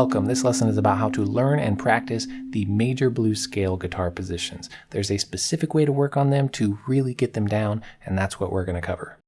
Welcome. This lesson is about how to learn and practice the major blues scale guitar positions. There's a specific way to work on them to really get them down, and that's what we're going to cover.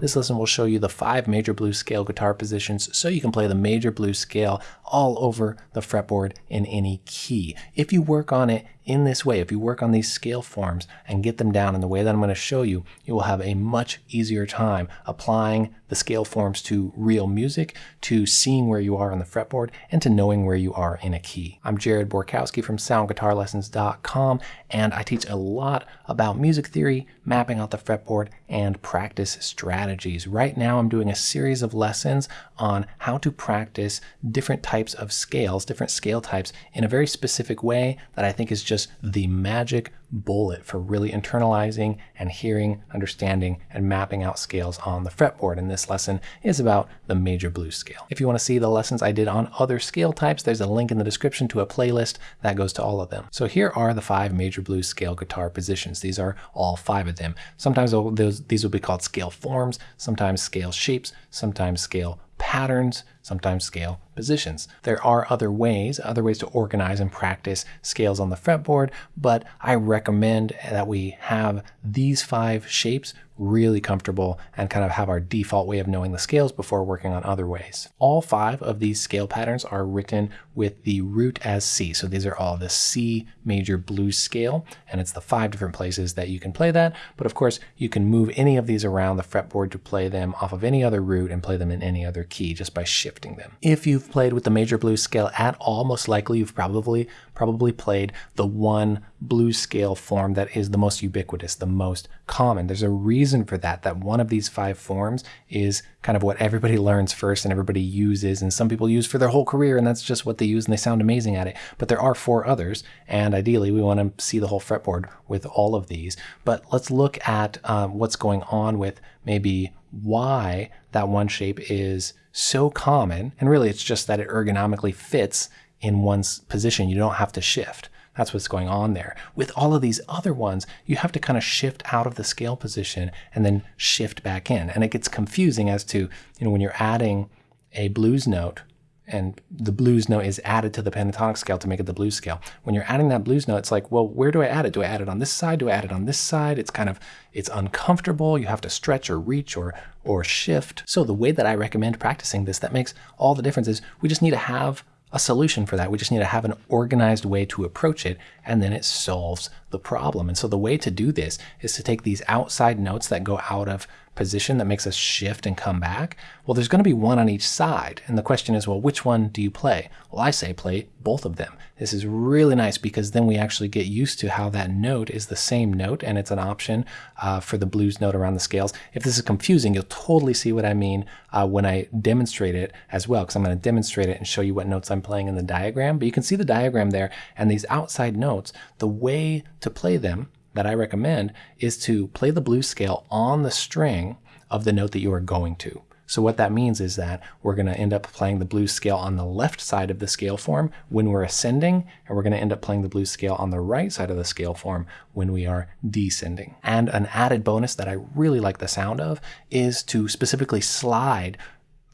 This lesson will show you the five major blues scale guitar positions so you can play the major blues scale all over the fretboard in any key. If you work on it in this way, if you work on these scale forms and get them down in the way that I'm going to show you, you will have a much easier time applying the scale forms to real music, to seeing where you are on the fretboard, and to knowing where you are in a key. I'm Jared Borkowski from soundguitarlessons.com, and I teach a lot about music theory, mapping out the fretboard, and practice strategies. Right now, I'm doing a series of lessons on how to practice different types of scales, different scale types, in a very specific way that I think is just the magic bullet for really internalizing and hearing, understanding, and mapping out scales on the fretboard. And this lesson is about the major blues scale. If you want to see the lessons I did on other scale types, there's a link in the description to a playlist that goes to all of them. So here are the five major blues scale guitar positions. These are all five of them. Sometimes those, these will be called scale forms, sometimes scale shapes, sometimes scale patterns, sometimes scale positions. There are other ways, other ways to organize and practice scales on the fretboard, but I recommend that we have these five shapes really comfortable and kind of have our default way of knowing the scales before working on other ways. All five of these scale patterns are written with the root as C. So these are all the C major blues scale, and it's the five different places that you can play that. But of course, you can move any of these around the fretboard to play them off of any other root and play them in any other key just by shifting them. If you've played with the major blues scale at all, most likely you've probably probably played the one blues scale form that is the most ubiquitous, the most common. There's a reason for that, that one of these five forms is kind of what everybody learns first and everybody uses, and some people use for their whole career, and that's just what they use and they sound amazing at it. But there are four others, and ideally we want to see the whole fretboard with all of these. But let's look at um, what's going on with maybe why that one shape is so common, and really it's just that it ergonomically fits in one's position. You don't have to shift. That's what's going on there. With all of these other ones, you have to kind of shift out of the scale position and then shift back in. And it gets confusing as to, you know, when you're adding a blues note and the blues note is added to the pentatonic scale to make it the blues scale. When you're adding that blues note, it's like, well, where do I add it? Do I add it on this side? Do I add it on this side? It's kind of, it's uncomfortable. You have to stretch or reach or, or shift. So the way that I recommend practicing this, that makes all the difference is we just need to have a solution for that. We just need to have an organized way to approach it, and then it solves the problem. And so the way to do this is to take these outside notes that go out of position that makes us shift and come back, well, there's going to be one on each side. And the question is, well, which one do you play? Well, I say play both of them. This is really nice because then we actually get used to how that note is the same note and it's an option uh, for the blues note around the scales. If this is confusing, you'll totally see what I mean uh, when I demonstrate it as well, because I'm going to demonstrate it and show you what notes I'm playing in the diagram. But you can see the diagram there and these outside notes, the way to play them that I recommend is to play the blues scale on the string of the note that you are going to. So what that means is that we're going to end up playing the blues scale on the left side of the scale form when we're ascending, and we're going to end up playing the blues scale on the right side of the scale form when we are descending. And an added bonus that I really like the sound of is to specifically slide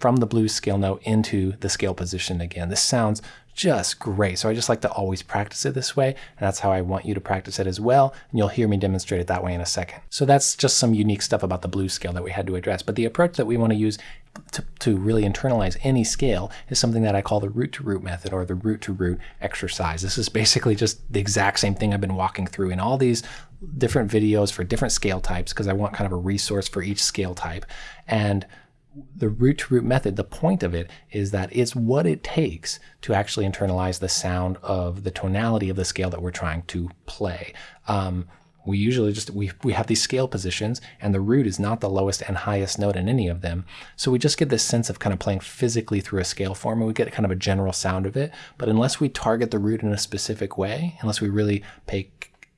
from the blues scale note into the scale position again. This sounds just great. So I just like to always practice it this way. And that's how I want you to practice it as well. And you'll hear me demonstrate it that way in a second. So that's just some unique stuff about the blues scale that we had to address. But the approach that we want to use to, to really internalize any scale is something that I call the root to root method or the root to root exercise. This is basically just the exact same thing I've been walking through in all these different videos for different scale types because I want kind of a resource for each scale type. And the root to root method, the point of it is that it's what it takes to actually internalize the sound of the tonality of the scale that we're trying to play. Um, we usually just, we, we have these scale positions and the root is not the lowest and highest note in any of them. So we just get this sense of kind of playing physically through a scale form and we get kind of a general sound of it. But unless we target the root in a specific way, unless we really pay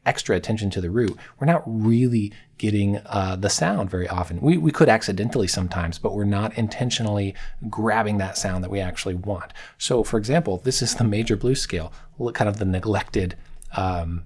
extra attention to the root, we're not really getting uh, the sound very often. We, we could accidentally sometimes, but we're not intentionally grabbing that sound that we actually want. So for example, this is the major blues scale, look kind of the neglected um,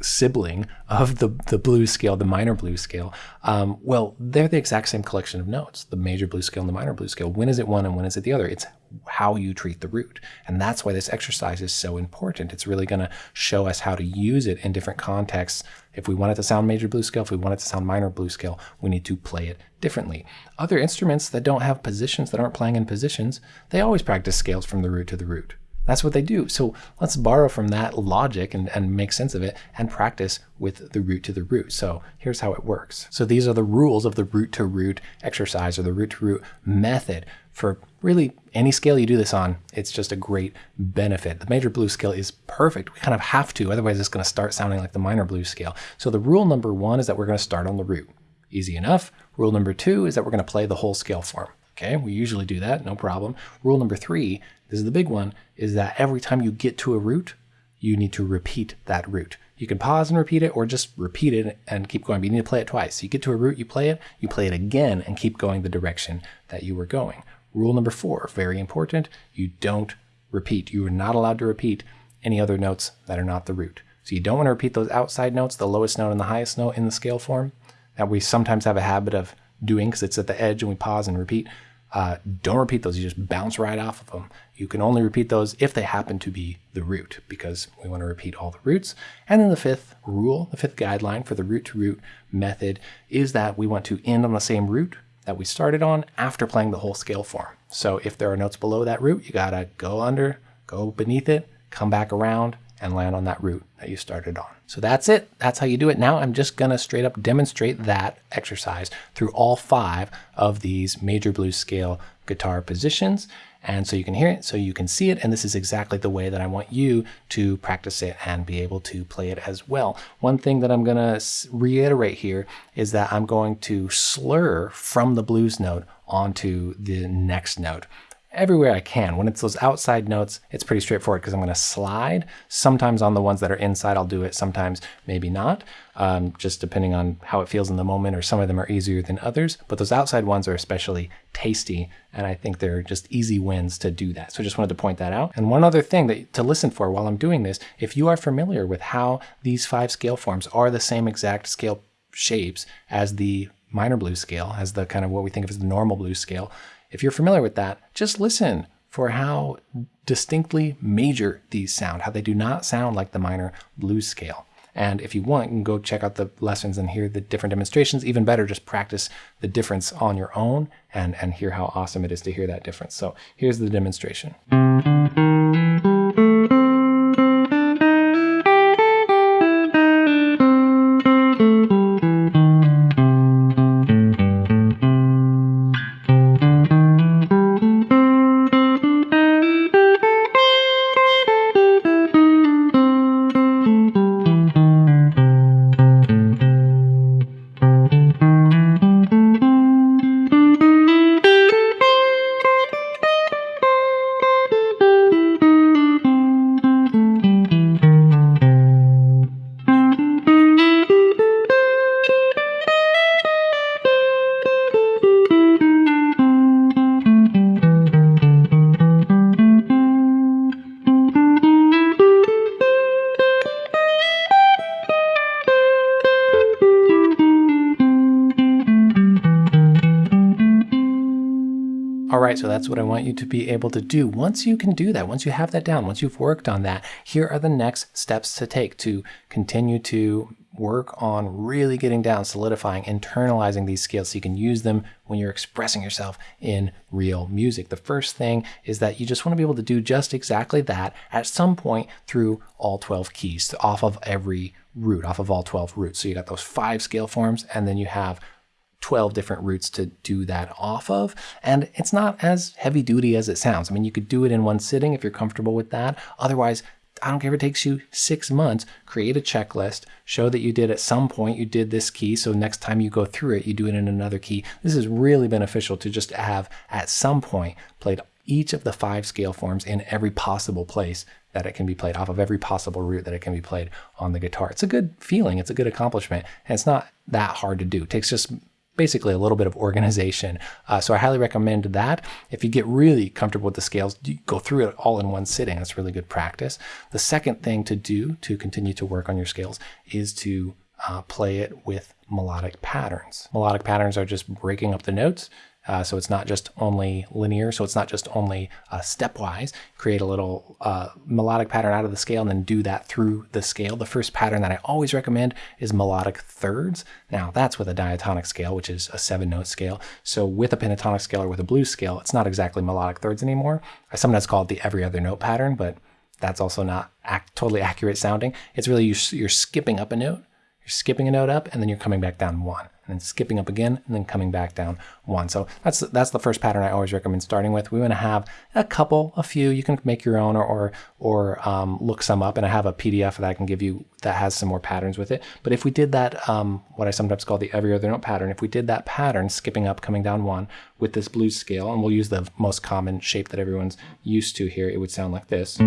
sibling of the, the blues scale, the minor blues scale, um, well, they're the exact same collection of notes, the major blues scale and the minor blues scale. When is it one and when is it the other? It's how you treat the root. And that's why this exercise is so important. It's really going to show us how to use it in different contexts. If we want it to sound major blues scale, if we want it to sound minor blues scale, we need to play it differently. Other instruments that don't have positions, that aren't playing in positions, they always practice scales from the root to the root. That's what they do. So let's borrow from that logic and, and make sense of it and practice with the root to the root. So here's how it works. So these are the rules of the root to root exercise or the root to root method for really any scale you do this on. It's just a great benefit. The major blue scale is perfect. We kind of have to, otherwise it's going to start sounding like the minor blue scale. So the rule number one is that we're going to start on the root. Easy enough. Rule number two is that we're going to play the whole scale form. Okay, we usually do that, no problem. Rule number three, this is the big one, is that every time you get to a root, you need to repeat that root. You can pause and repeat it or just repeat it and keep going, but you need to play it twice. So you get to a root, you play it, you play it again and keep going the direction that you were going. Rule number four, very important, you don't repeat. You are not allowed to repeat any other notes that are not the root. So you don't want to repeat those outside notes, the lowest note and the highest note in the scale form that we sometimes have a habit of doing because it's at the edge and we pause and repeat. Uh, don't repeat those. You just bounce right off of them. You can only repeat those if they happen to be the root because we want to repeat all the roots. And then the fifth rule, the fifth guideline for the root to root method is that we want to end on the same root that we started on after playing the whole scale form. So if there are notes below that root, you got to go under, go beneath it, come back around, and land on that root that you started on. So that's it. That's how you do it. Now I'm just going to straight up demonstrate that exercise through all five of these major blues scale guitar positions. And so you can hear it, so you can see it, and this is exactly the way that I want you to practice it and be able to play it as well. One thing that I'm going to reiterate here is that I'm going to slur from the blues note onto the next note everywhere I can. When it's those outside notes, it's pretty straightforward because I'm going to slide. Sometimes on the ones that are inside, I'll do it. Sometimes maybe not, um, just depending on how it feels in the moment, or some of them are easier than others. But those outside ones are especially tasty, and I think they're just easy wins to do that. So I just wanted to point that out. And one other thing that to listen for while I'm doing this, if you are familiar with how these five scale forms are the same exact scale shapes as the minor blues scale, as the kind of what we think of as the normal blues scale, if you're familiar with that, just listen for how distinctly major these sound, how they do not sound like the minor blues scale. And if you want, you can go check out the lessons and hear the different demonstrations. Even better, just practice the difference on your own and, and hear how awesome it is to hear that difference. So here's the demonstration. Right, so that's what I want you to be able to do. Once you can do that, once you have that down, once you've worked on that, here are the next steps to take to continue to work on really getting down, solidifying, internalizing these skills so you can use them when you're expressing yourself in real music. The first thing is that you just want to be able to do just exactly that at some point through all 12 keys, off of every root, off of all 12 roots. So you got those five scale forms, and then you have 12 different roots to do that off of. And it's not as heavy duty as it sounds. I mean, you could do it in one sitting if you're comfortable with that. Otherwise, I don't care if it takes you six months, create a checklist, show that you did at some point you did this key. So next time you go through it, you do it in another key. This is really beneficial to just have at some point played each of the five scale forms in every possible place that it can be played off of every possible root that it can be played on the guitar. It's a good feeling. It's a good accomplishment. And it's not that hard to do. It takes just basically a little bit of organization. Uh, so I highly recommend that. If you get really comfortable with the scales, go through it all in one sitting. That's really good practice. The second thing to do to continue to work on your scales is to uh, play it with melodic patterns. Melodic patterns are just breaking up the notes uh, so it's not just only linear, so it's not just only uh, stepwise. Create a little uh, melodic pattern out of the scale and then do that through the scale. The first pattern that I always recommend is melodic thirds. Now that's with a diatonic scale, which is a seven note scale. So with a pentatonic scale or with a blues scale, it's not exactly melodic thirds anymore. I sometimes call it the every other note pattern, but that's also not act, totally accurate sounding. It's really you, you're skipping up a note, you're skipping a note up, and then you're coming back down one and then skipping up again and then coming back down one. So that's that's the first pattern I always recommend starting with. We want to have a couple, a few. You can make your own or or, or um, look some up, and I have a PDF that I can give you that has some more patterns with it. But if we did that, um, what I sometimes call the every other note pattern, if we did that pattern, skipping up, coming down one with this blues scale, and we'll use the most common shape that everyone's used to here, it would sound like this.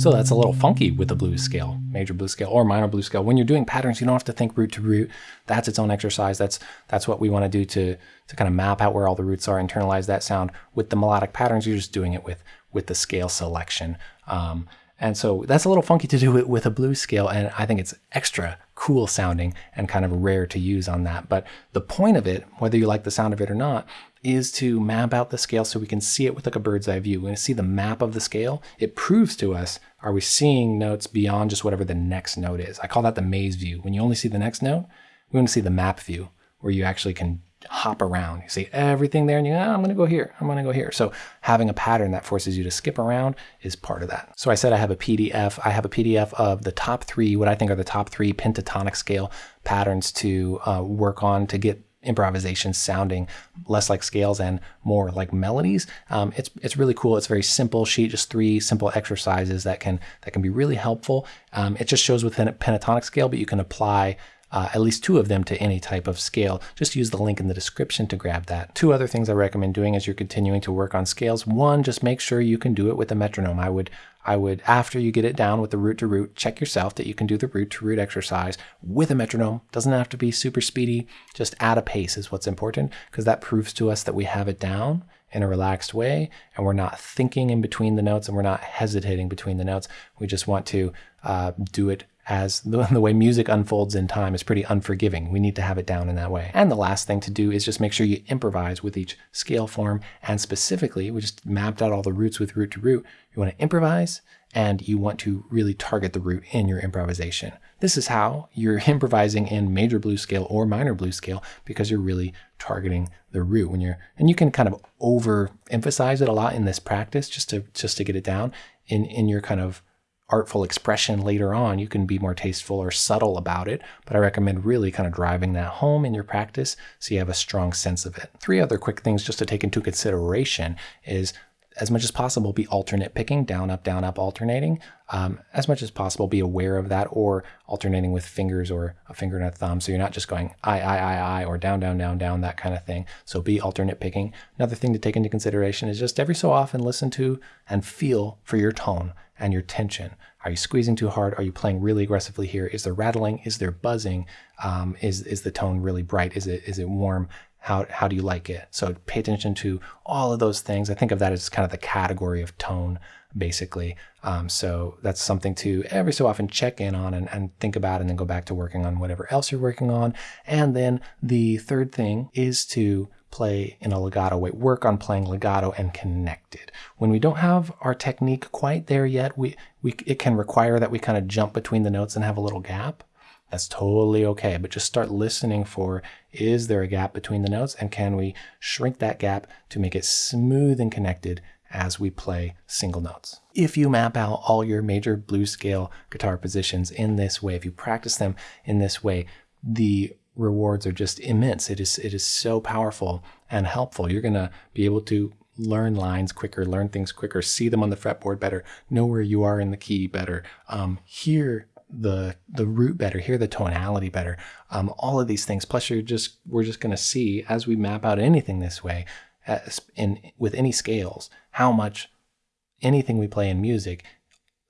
So that's a little funky with the blues scale, major blues scale or minor blues scale. When you're doing patterns, you don't have to think root to root. That's its own exercise. That's that's what we want to do to to kind of map out where all the roots are, internalize that sound. With the melodic patterns, you're just doing it with with the scale selection. Um, and so that's a little funky to do it with a blues scale, and I think it's extra cool sounding and kind of rare to use on that. But the point of it, whether you like the sound of it or not, is to map out the scale so we can see it with like a bird's eye view. we When we see the map of the scale, it proves to us, are we seeing notes beyond just whatever the next note is? I call that the maze view. When you only see the next note, we want to see the map view where you actually can hop around. You see everything there and you, oh, I'm going to go here. I'm going to go here. So having a pattern that forces you to skip around is part of that. So I said I have a PDF. I have a PDF of the top three, what I think are the top three pentatonic scale patterns to uh, work on to get improvisation sounding less like scales and more like melodies. Um, it's it's really cool. It's very simple sheet, just three simple exercises that can that can be really helpful. Um, it just shows within a pentatonic scale, but you can apply uh, at least two of them to any type of scale. Just use the link in the description to grab that. Two other things I recommend doing as you're continuing to work on scales. One, just make sure you can do it with a metronome. I would I would, after you get it down with the root to root, check yourself that you can do the root to root exercise with a metronome. Doesn't have to be super speedy. Just add a pace is what's important because that proves to us that we have it down in a relaxed way and we're not thinking in between the notes and we're not hesitating between the notes. We just want to uh, do it as the, the, way music unfolds in time is pretty unforgiving. We need to have it down in that way. And the last thing to do is just make sure you improvise with each scale form. And specifically, we just mapped out all the roots with root to root. You want to improvise and you want to really target the root in your improvisation. This is how you're improvising in major blues scale or minor blues scale because you're really targeting the root when you're and you can kind of overemphasize it a lot in this practice just to just to get it down in in your kind of artful expression later on, you can be more tasteful or subtle about it. But I recommend really kind of driving that home in your practice so you have a strong sense of it. Three other quick things just to take into consideration is as much as possible, be alternate picking, down, up, down, up, alternating. Um, as much as possible, be aware of that or alternating with fingers or a finger and a thumb. So you're not just going I, I, I, I, or down, down, down, down, that kind of thing. So be alternate picking. Another thing to take into consideration is just every so often listen to and feel for your tone and your tension. Are you squeezing too hard? Are you playing really aggressively here? Is there rattling? Is there buzzing? Um, is, is the tone really bright? Is it, is it warm? How, how do you like it? So pay attention to all of those things. I think of that as kind of the category of tone, basically. Um, so that's something to every so often check in on and, and think about and then go back to working on whatever else you're working on. And then the third thing is to play in a legato way, work on playing legato and connected. When we don't have our technique quite there yet, we, we it can require that we kind of jump between the notes and have a little gap. That's totally okay, but just start listening for is there a gap between the notes and can we shrink that gap to make it smooth and connected as we play single notes. If you map out all your major blues scale guitar positions in this way, if you practice them in this way, the rewards are just immense. It is it is so powerful and helpful. You're gonna be able to learn lines quicker, learn things quicker, see them on the fretboard better, know where you are in the key better, um, hear the the root better, hear the tonality better. Um, all of these things. Plus, you're just we're just going to see as we map out anything this way, in with any scales, how much anything we play in music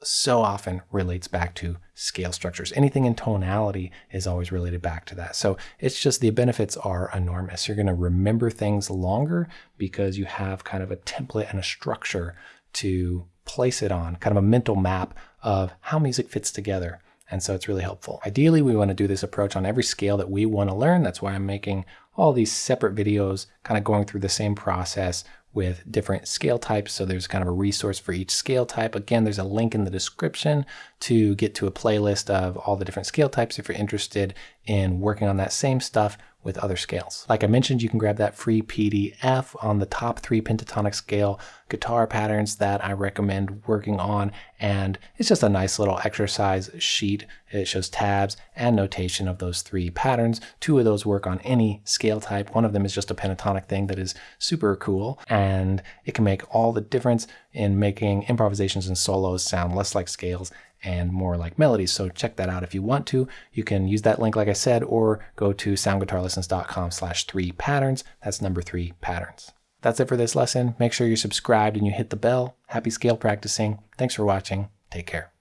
so often relates back to scale structures. Anything in tonality is always related back to that. So it's just the benefits are enormous. You're going to remember things longer because you have kind of a template and a structure to place it on, kind of a mental map of how music fits together. And so it's really helpful. Ideally, we want to do this approach on every scale that we want to learn. That's why I'm making all these separate videos, kind of going through the same process with different scale types. So there's kind of a resource for each scale type. Again, there's a link in the description to get to a playlist of all the different scale types if you're interested in working on that same stuff with other scales. Like I mentioned, you can grab that free PDF on the top three pentatonic scale guitar patterns that I recommend working on. And it's just a nice little exercise sheet. It shows tabs and notation of those three patterns. Two of those work on any scale type. One of them is just a pentatonic thing that is super cool. And it can make all the difference in making improvisations and solos sound less like scales and more like melodies. So check that out if you want to. You can use that link, like I said, or go to soundguitarlessons.com slash three patterns. That's number three patterns. That's it for this lesson. Make sure you're subscribed and you hit the bell. Happy scale practicing. Thanks for watching. Take care.